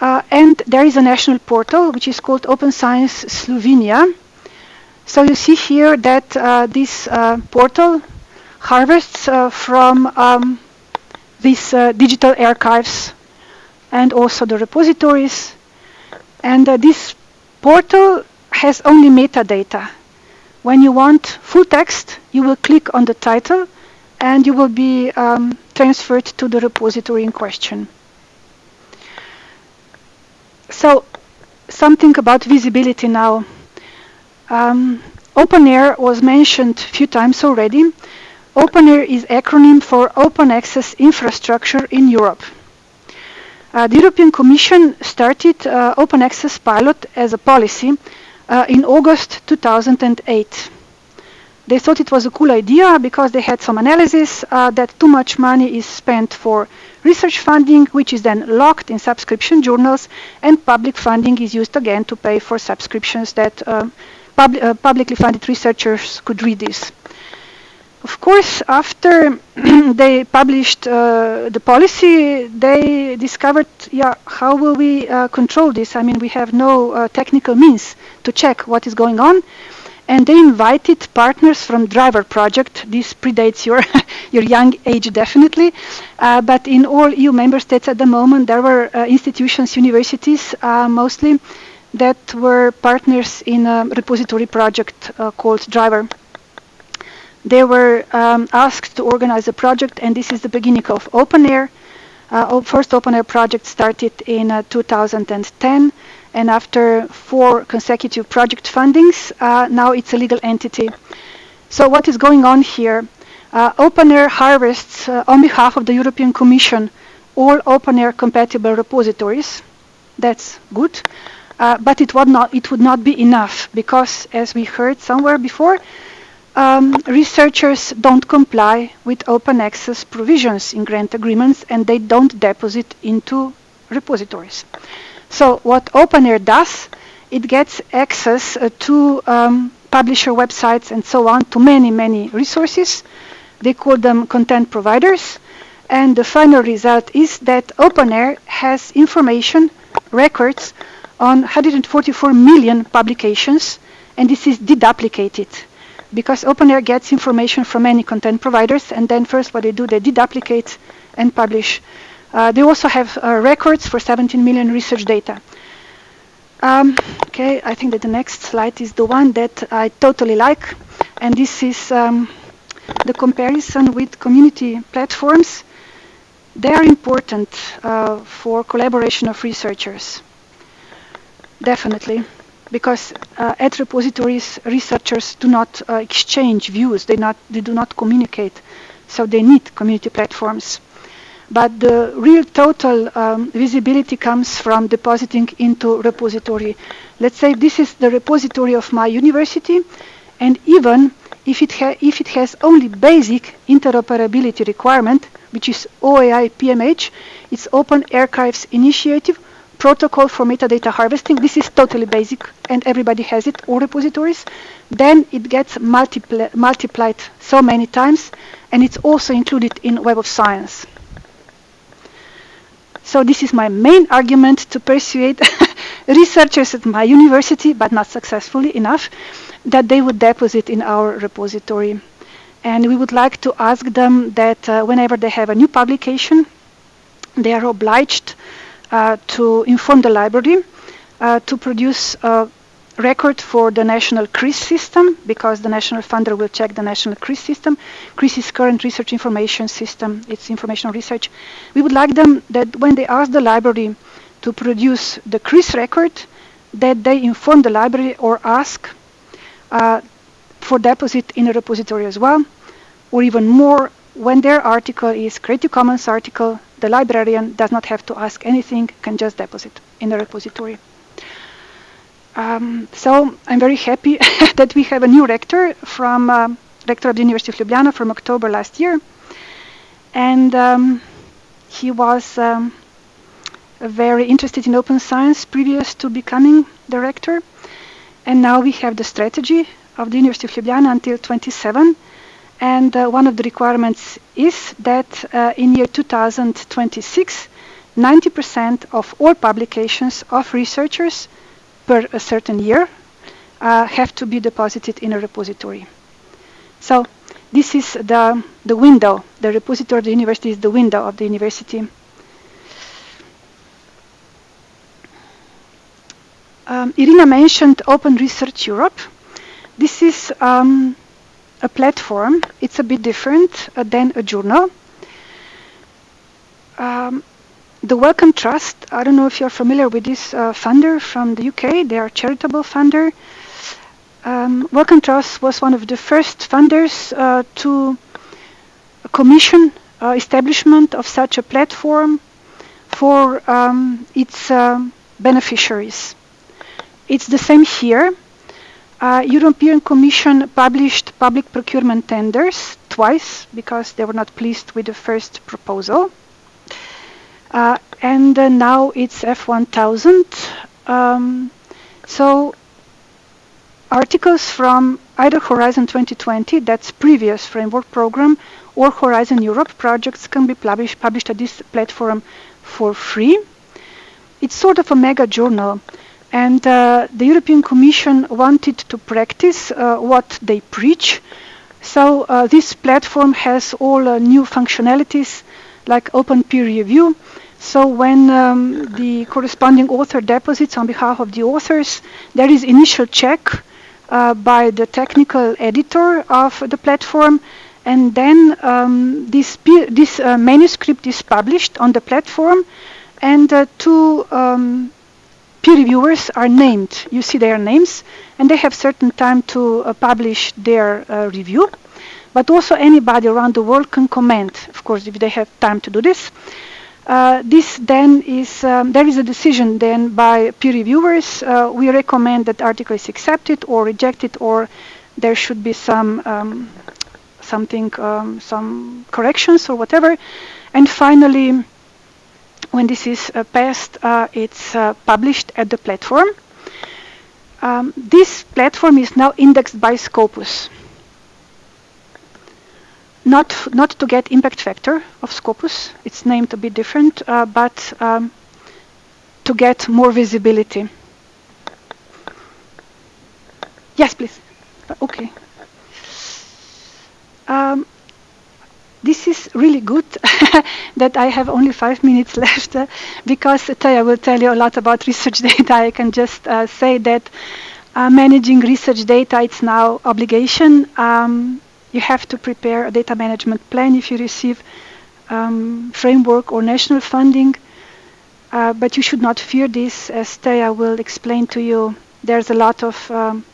Uh, and there is a national portal, which is called Open Science Slovenia. So you see here that uh, this uh, portal harvests uh, from um, these uh, digital archives and also the repositories. And uh, this portal has only metadata. When you want full text, you will click on the title and you will be um, transferred to the repository in question. So something about visibility now. Um, OpenAIRE was mentioned a few times already. OpenAIRE is acronym for Open Access Infrastructure in Europe. Uh, the European Commission started uh, open access pilot as a policy uh, in August 2008. They thought it was a cool idea because they had some analysis uh, that too much money is spent for research funding, which is then locked in subscription journals, and public funding is used again to pay for subscriptions that uh, pub uh, publicly funded researchers could read this. Of course, after they published uh, the policy, they discovered, yeah, how will we uh, control this? I mean, we have no uh, technical means to check what is going on and they invited partners from Driver Project. This predates your your young age definitely, uh, but in all EU member states at the moment there were uh, institutions, universities uh, mostly, that were partners in a repository project called Driver. They were um, asked to organize a project, and this is the beginning of OpenAIRE. Uh, first OpenAIRE project started in uh, 2010 and after four consecutive project fundings, uh, now it's a legal entity. So what is going on here? Uh, OpenAIRE harvests uh, on behalf of the European Commission all OpenAIRE compatible repositories. That's good. Uh, but it would, not, it would not be enough because, as we heard somewhere before, um, researchers don't comply with open access provisions in grant agreements and they don't deposit into repositories. So what OpenAIRE does, it gets access uh, to um, publisher websites and so on to many, many resources. They call them content providers. And the final result is that OpenAIRE has information, records on 144 million publications, and this is deduplicated because OpenAIRE gets information from many content providers, and then first what they do, they deduplicate and publish uh, they also have uh, records for 17 million research data. Um, okay, I think that the next slide is the one that I totally like, and this is um, the comparison with community platforms. They are important uh, for collaboration of researchers, definitely, because uh, at repositories, researchers do not uh, exchange views, they, not, they do not communicate, so they need community platforms. But the real total um, visibility comes from depositing into repository. Let's say this is the repository of my university, and even if it, if it has only basic interoperability requirement, which is OAI PMH, it's Open Archives Initiative, protocol for metadata harvesting. This is totally basic, and everybody has it, all repositories. Then it gets multipli multiplied so many times, and it's also included in Web of Science. So this is my main argument to persuade researchers at my university, but not successfully enough, that they would deposit in our repository. And we would like to ask them that uh, whenever they have a new publication, they are obliged to inform the library uh, to produce a record for the national CRIS system because the national funder will check the national CRIS system. CRIS is current research information system. It's information research. We would like them that when they ask the library to produce the CRIS record, that they inform the library or ask uh, for deposit in a repository as well, or even more, when their article is Creative Commons article, the librarian does not have to ask anything, can just deposit in the repository. Um, so I'm very happy that we have a new rector from uh, rector of the University of Ljubljana from October last year, and um, he was um, very interested in open science previous to becoming the rector, and now we have the strategy of the University of Ljubljana until 27. And uh, one of the requirements is that uh, in year 2026, 90% of all publications of researchers per a certain year uh, have to be deposited in a repository. So this is the, the window. The repository of the university is the window of the university. Um, Irina mentioned Open Research Europe. This is um, a platform. It's a bit different uh, than a journal. Um, the Wellcome Trust, I don't know if you're familiar with this uh, funder from the UK. They are a charitable funder. Um, Wellcome Trust was one of the first funders uh, to commission uh, establishment of such a platform for um, its um, beneficiaries. It's the same here. Uh, European Commission published public procurement tenders twice because they were not pleased with the first proposal. Uh, and uh, now it's F1000. Um, so articles from either Horizon 2020, that's previous framework program, or Horizon Europe projects can be published, published at this platform for free. It's sort of a mega journal. And uh, the European Commission wanted to practice uh, what they preach. So uh, this platform has all uh, new functionalities like open peer review. So when um, the corresponding author deposits on behalf of the authors, there is initial check uh, by the technical editor of the platform and then um, this, this uh, manuscript is published on the platform and two um, peer reviewers are named. You see their names, and they have certain time to uh, publish their uh, review. But also anybody around the world can comment, of course, if they have time to do this. Uh, this then is, um, there is a decision then by peer reviewers. Uh, we recommend that article is accepted or rejected or there should be some um, something, um, some corrections or whatever. And finally, when this is uh, passed, uh, it's uh, published at the platform. Um, this platform is now indexed by Scopus. Not, not to get impact factor of Scopus, it's named a bit different, but um, to get more visibility. Yes, please. Okay. Um, this is really good that I have only five minutes left uh, because Taya will tell you a lot about research data. I can just uh, say that uh, managing research data it's now obligation. Um, you have to prepare a data management plan if you receive um, framework or national funding. Uh, but you should not fear this, as Taya will explain to you. There's a lot of um,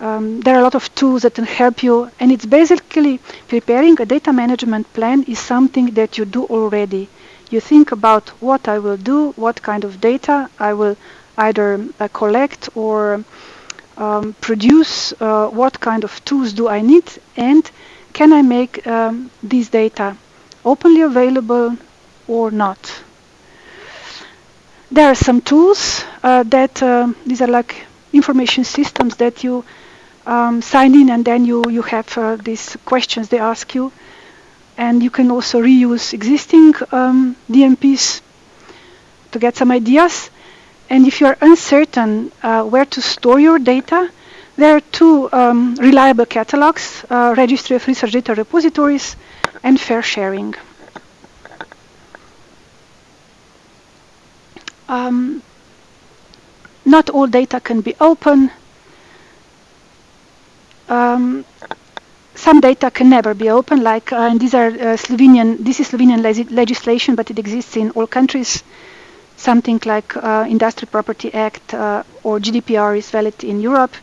um, there are a lot of tools that can help you and it's basically preparing a data management plan is something that you do already. You think about what I will do, what kind of data I will either uh, collect or um, produce, uh, what kind of tools do I need and can I make um, these data openly available or not. There are some tools uh, that uh, these are like information systems that you um, sign in and then you, you have uh, these questions they ask you. And you can also reuse existing um, DMPs to get some ideas. And if you're uncertain uh, where to store your data, there are two um, reliable catalogs, uh, Registry of Research Data Repositories and FAIRsharing. Um, not all data can be open um, some data can never be open, like, uh, and these are uh, Slovenian, this is Slovenian legislation, but it exists in all countries. Something like uh, Industrial Property Act uh, or GDPR is valid in Europe.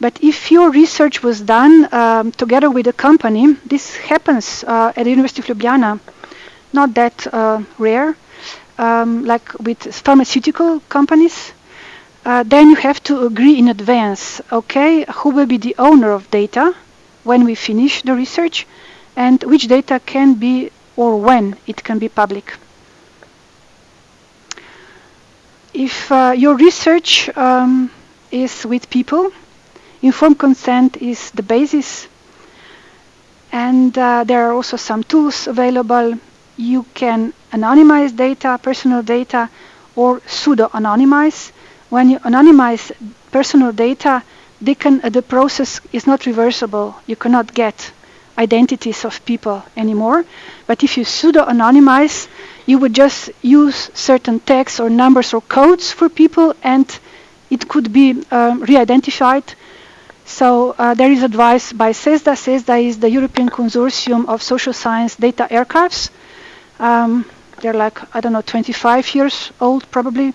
But if your research was done um, together with a company, this happens uh, at the University of Ljubljana, not that uh, rare, um, like with pharmaceutical companies, uh, then you have to agree in advance, okay, who will be the owner of data when we finish the research and which data can be or when it can be public. If uh, your research um, is with people, informed consent is the basis and uh, there are also some tools available. You can anonymize data, personal data, or pseudo-anonymize when you anonymize personal data, can, uh, the process is not reversible. You cannot get identities of people anymore. But if you pseudo-anonymize, you would just use certain text or numbers or codes for people and it could be um, re-identified. So uh, there is advice by CESSDA. CESSDA is the European Consortium of Social Science Data Archives. Um, they're like, I don't know, 25 years old probably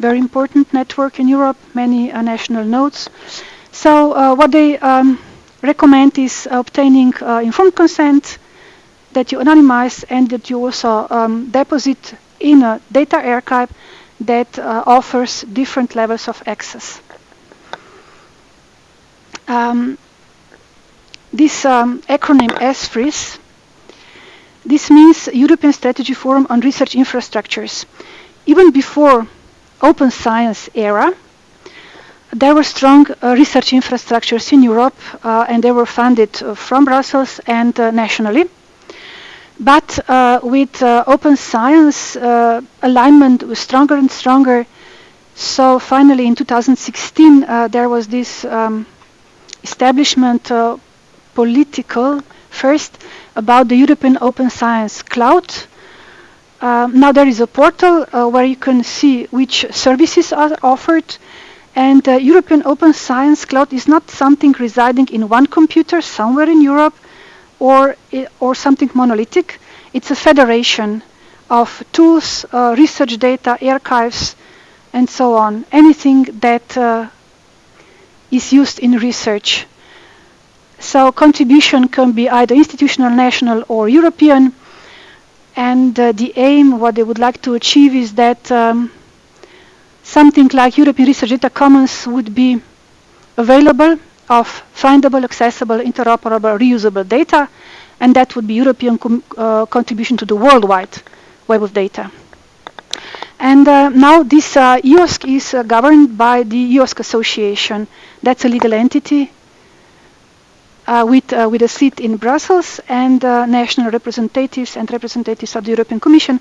very important network in Europe, many uh, national nodes. So uh, what they um, recommend is obtaining uh, informed consent that you anonymize and that you also um, deposit in a data archive that uh, offers different levels of access. Um, this um, acronym ESFRIS, this means European Strategy Forum on Research Infrastructures. Even before open science era, there were strong uh, research infrastructures in Europe uh, and they were funded uh, from Brussels and uh, nationally. But uh, with uh, open science, alignment was stronger and stronger. So finally in 2016 there was this um, establishment political first about the European Open Science Cloud. Um, now there is a portal uh, where you can see which services are offered and uh, European Open Science Cloud is not something residing in one computer somewhere in Europe or, or something monolithic. It's a federation of tools, uh, research data, archives, and so on. Anything that uh, is used in research. So contribution can be either institutional, national, or European. And uh, the aim, what they would like to achieve is that um, something like European Research Data Commons would be available of findable, accessible, interoperable, reusable data, and that would be European uh, contribution to the worldwide web of data. And uh, now this uh, EOSC is uh, governed by the EOSC Association. That's a legal entity with, uh, with a seat in Brussels and national representatives and representatives of the European Commission,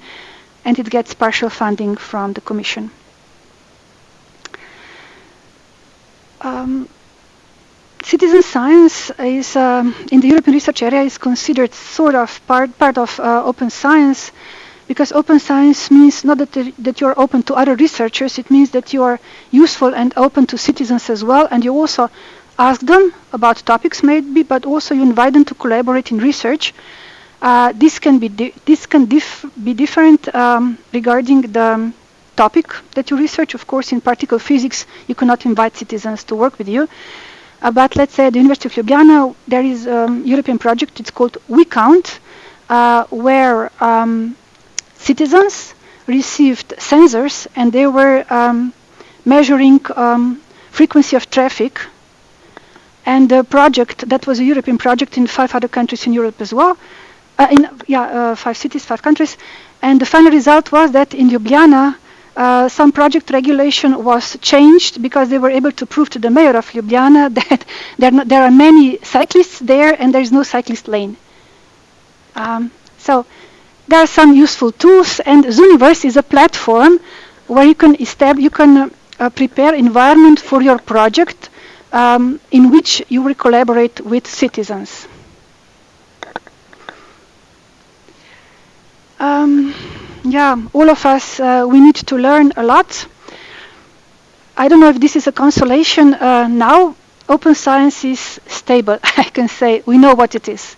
and it gets partial funding from the Commission. Um, citizen science is um, in the European research area is considered sort of part part of uh, open science because open science means not that that you are open to other researchers it means that you are useful and open to citizens as well and you also ask them about topics maybe but also you invite them to collaborate in research uh, this can be this can dif be different um, regarding the topic that you research. Of course, in particle physics, you cannot invite citizens to work with you. Uh, but let's say at the University of Ljubljana, there is a European project, it's called WeCount, uh, where um, citizens received sensors and they were um, measuring um, frequency of traffic. And the project, that was a European project in five other countries in Europe as well, uh, in yeah, uh, five cities, five countries. And the final result was that in Ljubljana, uh, some project regulation was changed because they were able to prove to the mayor of Ljubljana that there, there are many cyclists there and there is no cyclist lane. Um, so there are some useful tools and Zooniverse is a platform where you can, you can uh, prepare environment for your project um, in which you will collaborate with citizens. Um, yeah, all of us, uh, we need to learn a lot. I don't know if this is a consolation. Uh, now, open science is stable, I can say. We know what it is.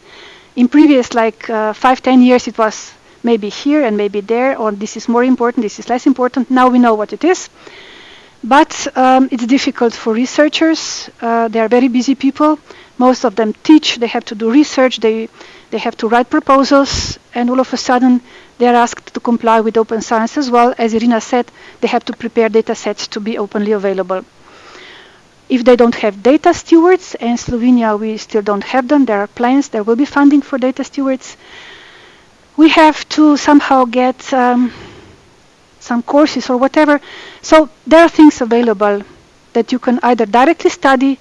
In previous, like uh, five, ten years, it was maybe here and maybe there, or this is more important, this is less important. Now we know what it is. But um, it's difficult for researchers. Uh, they are very busy people. Most of them teach, they have to do research, they, they have to write proposals, and all of a sudden they are asked to comply with open science as well. As Irina said, they have to prepare data sets to be openly available. If they don't have data stewards, and Slovenia we still don't have them, there are plans, there will be funding for data stewards. We have to somehow get um, some courses or whatever. So there are things available that you can either directly study.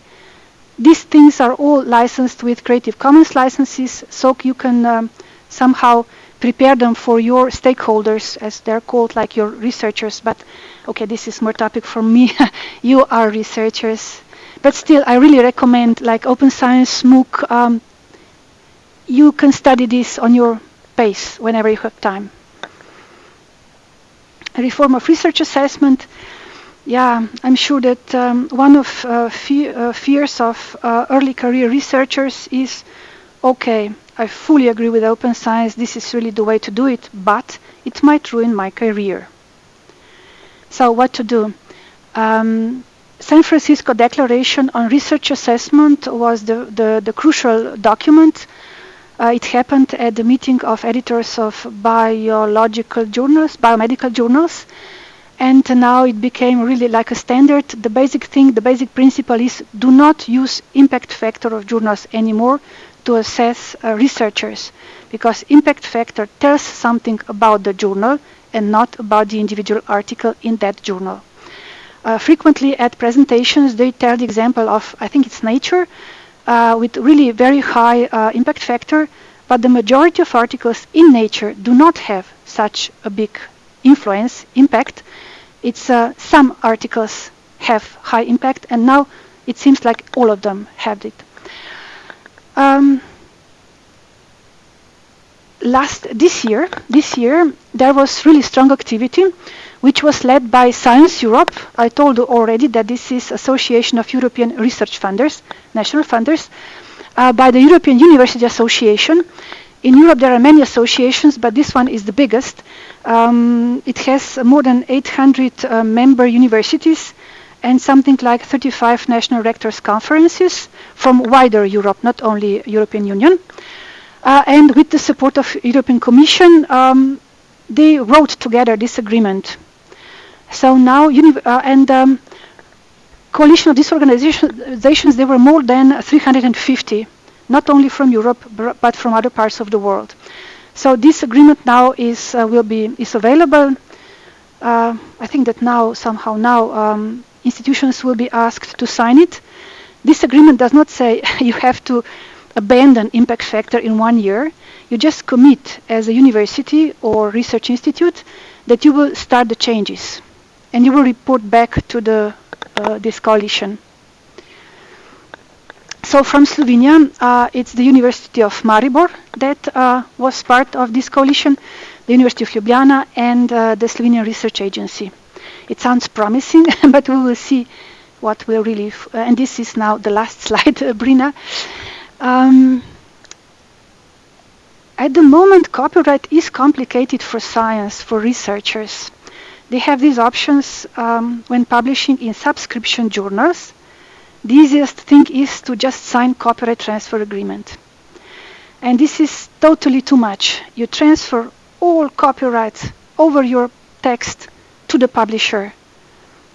These things are all licensed with Creative Commons licenses, so you can um, somehow prepare them for your stakeholders, as they're called, like your researchers. But okay, this is more topic for me. you are researchers. But still, I really recommend like Open Science, MOOC. Um, you can study this on your pace whenever you have time. Reform of research assessment. Yeah, I'm sure that um, one of uh, fe uh, fears of uh, early career researchers is, okay, I fully agree with open science, this is really the way to do it, but it might ruin my career. So what to do? Um, San Francisco Declaration on Research Assessment was the, the, the crucial document it happened at the meeting of editors of biological journals, biomedical journals, and now it became really like a standard. The basic thing, the basic principle is do not use impact factor of journals anymore to assess uh, researchers because impact factor tells something about the journal and not about the individual article in that journal. Uh, frequently at presentations they tell the example of, I think it's Nature, uh, with really very high uh, impact factor, but the majority of articles in Nature do not have such a big influence, impact. It's uh, some articles have high impact and now it seems like all of them have it. Um, last this year, this year there was really strong activity, which was led by Science Europe. I told you already that this is Association of European Research Funders, national funders, uh, by the European University Association. In Europe there are many associations, but this one is the biggest. Um, it has more than 800 uh, member universities and something like 35 national rectors conferences from wider Europe, not only European Union. Uh, and with the support of European Commission, um, they wrote together this agreement. So now, uh, and um, coalition of these organizations, there were more than 350, not only from Europe, but from other parts of the world. So this agreement now is uh, will be is available. Uh, I think that now somehow now um, institutions will be asked to sign it. This agreement does not say you have to abandon impact factor in one year. You just commit as a university or research institute that you will start the changes and you will report back to the uh, this coalition. So from Slovenia, uh, it's the University of Maribor that uh, was part of this coalition, the University of Ljubljana and uh, the Slovenian Research Agency. It sounds promising, but we will see what will really, and this is now the last slide, Brina. Um, at the moment, copyright is complicated for science, for researchers. They have these options um, when publishing in subscription journals. The easiest thing is to just sign copyright transfer agreement. And this is totally too much. You transfer all copyrights over your text to the publisher.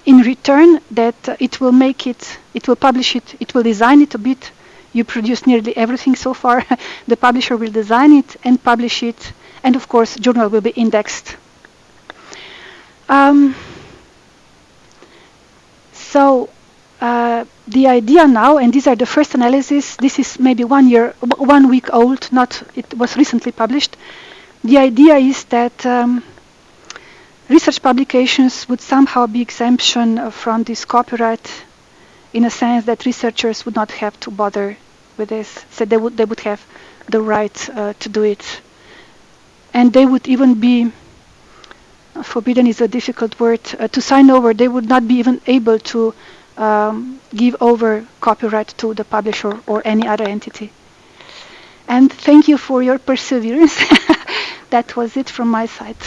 In return, that uh, it will make it, it will publish it, it will design it a bit you produce nearly everything so far. the publisher will design it and publish it, and of course, journal will be indexed. Um, so uh, the idea now, and these are the first analysis. This is maybe one year, one week old. Not it was recently published. The idea is that um, research publications would somehow be exemption from this copyright in a sense that researchers would not have to bother with this. So they would they would have the right uh, to do it, and they would even be forbidden is a difficult word uh, to sign over. They would not be even able to um, give over copyright to the publisher or any other entity. And thank you for your perseverance. that was it from my side.